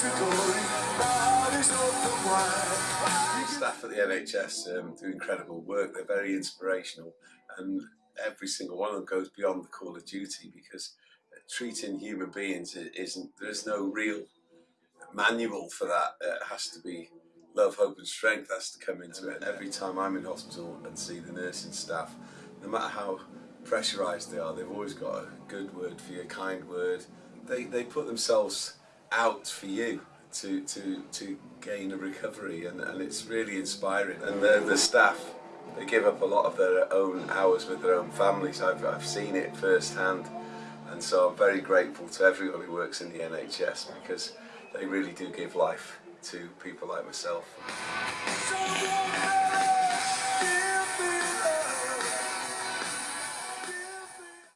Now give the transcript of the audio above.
Staff at the NHS um, do incredible work. They're very inspirational, and every single one of them goes beyond the call of duty because treating human beings isn't. There's no real manual for that. It has to be love, hope, and strength has to come into it. Every time I'm in hospital and see the nursing staff, no matter how pressurised they are, they've always got a good word for you, a kind word. They they put themselves out for you to to to gain a recovery and, and it's really inspiring and the, the staff they give up a lot of their own hours with their own families I've, I've seen it firsthand and so I'm very grateful to everyone who works in the NHS because they really do give life to people like myself.